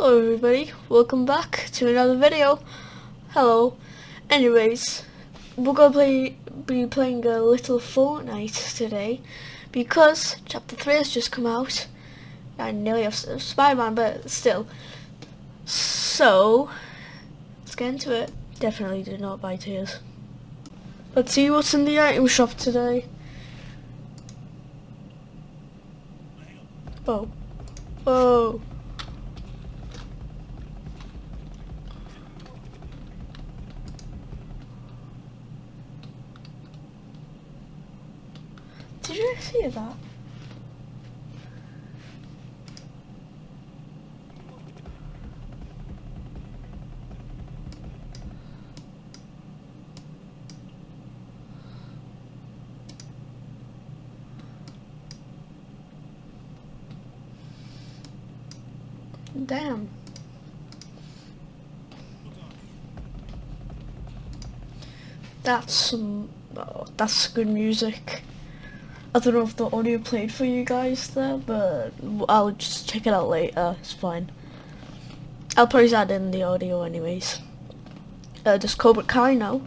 Hello everybody, welcome back to another video. Hello. Anyways, we're gonna play be playing a little Fortnite today because chapter 3 has just come out. I nearly have Spider-Man but still. So let's get into it. Definitely did not buy tiers. Let's see what's in the item shop today. Whoa. Whoa. Did you see that? Damn. That's some, oh, that's good music. I don't know if the audio played for you guys there, but I'll just check it out later, it's fine. I'll probably add in the audio anyways. Uh, does Cobra Kai now?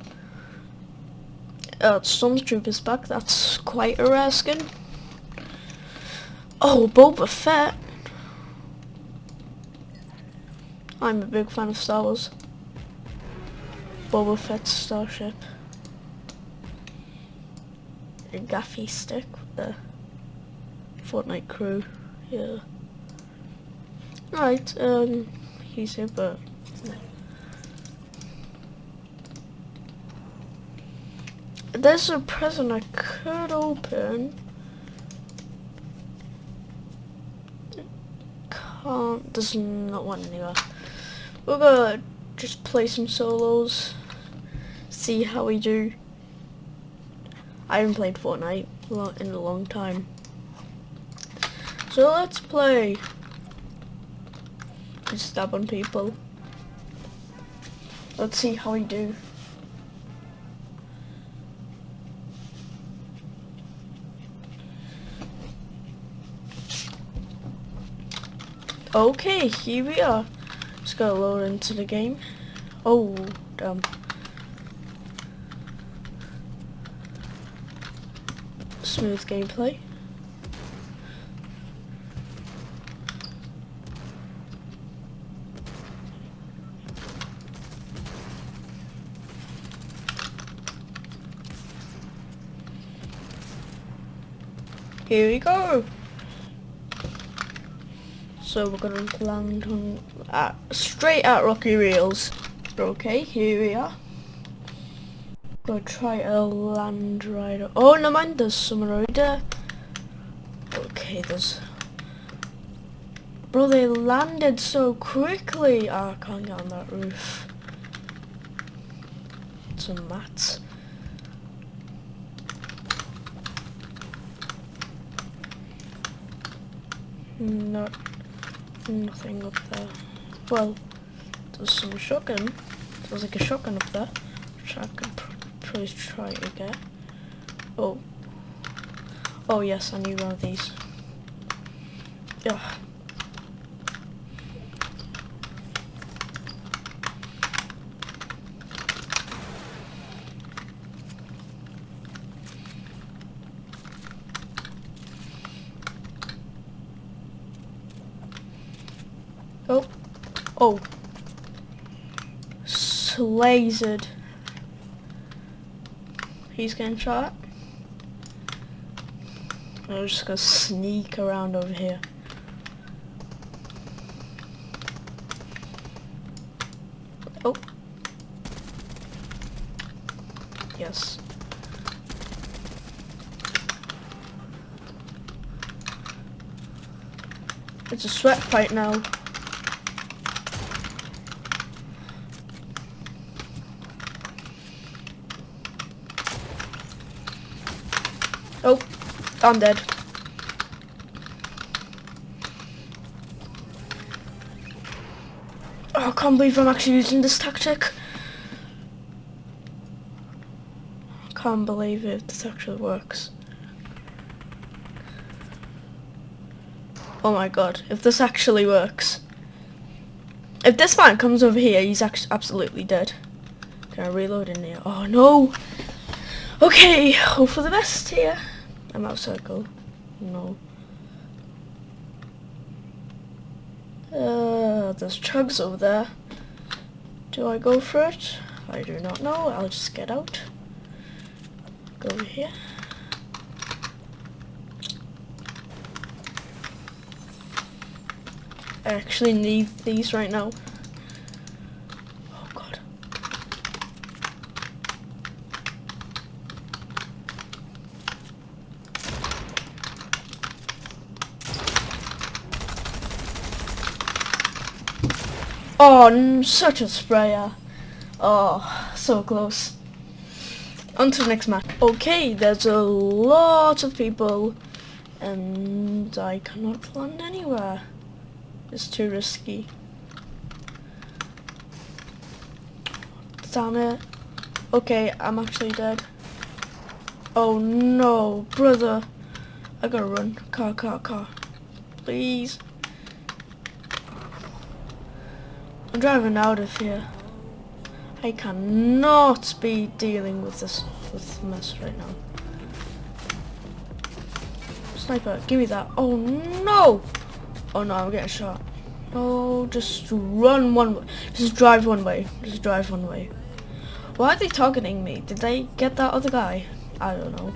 Uh, Stormtrooper's back, that's quite a rare skin. Oh, Boba Fett. I'm a big fan of Star Wars. Boba Fett's starship. A gaffy stick with the Fortnite crew. Yeah. Right, um, he's here, but... There's a present I could open. Can't, there's not one anywhere. We're gonna just play some solos, see how we do. I haven't played Fortnite in a long time. So let's play. Just stab on people. Let's see how we do. Okay, here we are. Just gotta load into the game. Oh, damn. Smooth gameplay. Here we go. So we're gonna land on uh, straight at Rocky Reels. Okay, here we are. Go try a land rider. Oh no mind, there's someone already there. Okay, there's Bro, they landed so quickly. Oh, I can't get on that roof. Some mats. No. Nothing up there. Well, there's some shotgun. There's like a shotgun up there, which I probably try get. Oh. Oh yes, I need one of these. Yeah. Oh. Oh. Slazered. He's getting shot. I'm just gonna sneak around over here. Oh. Yes. It's a sweat fight now. Oh, I'm dead. Oh, I can't believe I'm actually using this tactic. Can't believe it, this actually works. Oh my god, if this actually works. If this man comes over here, he's absolutely dead. Can I reload in here? Oh no! Okay, hope for the best here. I'm out of circle. No. Uh, there's chugs over there. Do I go for it? I do not know. I'll just get out. Go over here. I actually need these right now. Oh god. Oh, such a sprayer. Oh, so close. On to the next map. Okay, there's a lot of people and I cannot land anywhere. It's too risky. Damn it. Okay, I'm actually dead. Oh no, brother. I gotta run. Car, car, car. Please. I'm driving out of here. I cannot be dealing with this with mess right now. Sniper, give me that. Oh no! Oh no, I'm getting shot. No, just run one way. Just drive one way. Just drive one way. Why are they targeting me? Did they get that other guy? I don't know.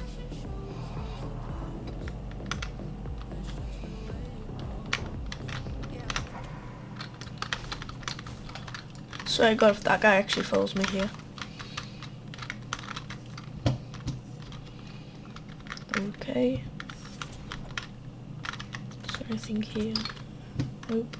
So I got if that guy actually follows me here. Okay So anything here? Nope.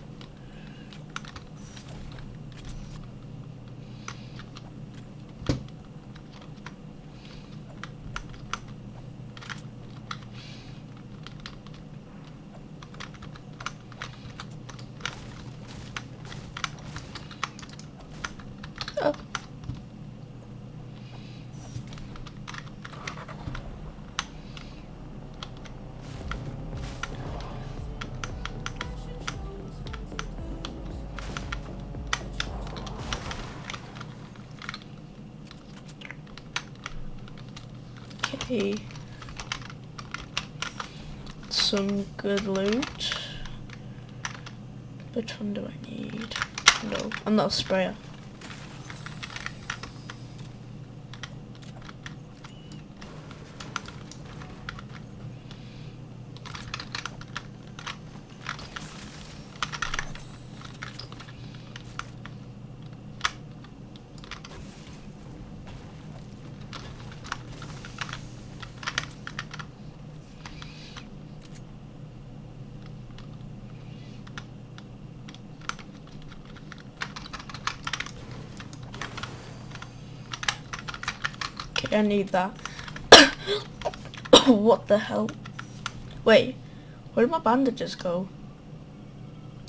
Okay. Some good loot. Which one do I need? No, I'm not a sprayer. I need that. what the hell? Wait, where did my bandages go?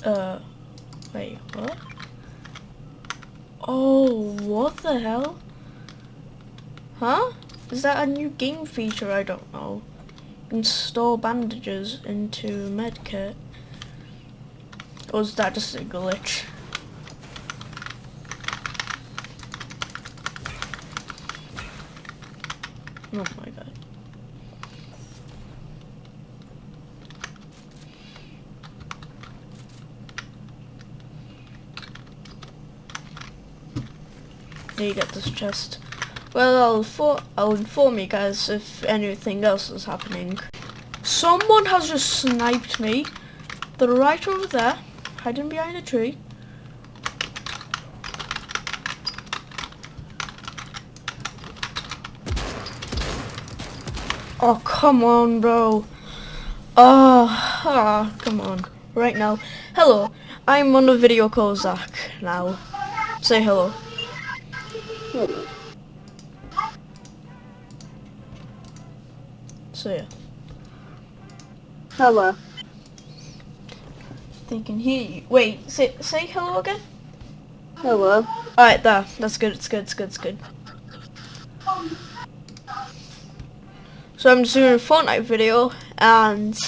Uh, wait, what? Oh, what the hell? Huh? Is that a new game feature? I don't know. Install bandages into medkit. Or is that just a glitch? Oh my god. There you get this chest. Well, I'll, for I'll inform you guys if anything else is happening. Someone has just sniped me. They're right over there, hiding behind a tree. Oh, come on, bro. Oh, oh, come on. Right now. Hello. I'm on a video call Zach now. Say hello. Hello. So yeah. Hello. They can hear you. Wait, say say hello again. Hello. Alright, there. That's good, it's good, it's good, it's good. So I'm just doing a Fortnite video and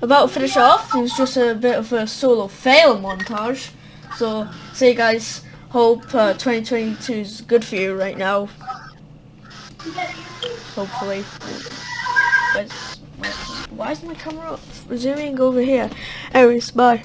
about to finish off. It's just a bit of a solo fail montage. So, see guys. Hope uh, 2022 is good for you right now. Hopefully. Why is my camera zooming over here? Anyways, bye.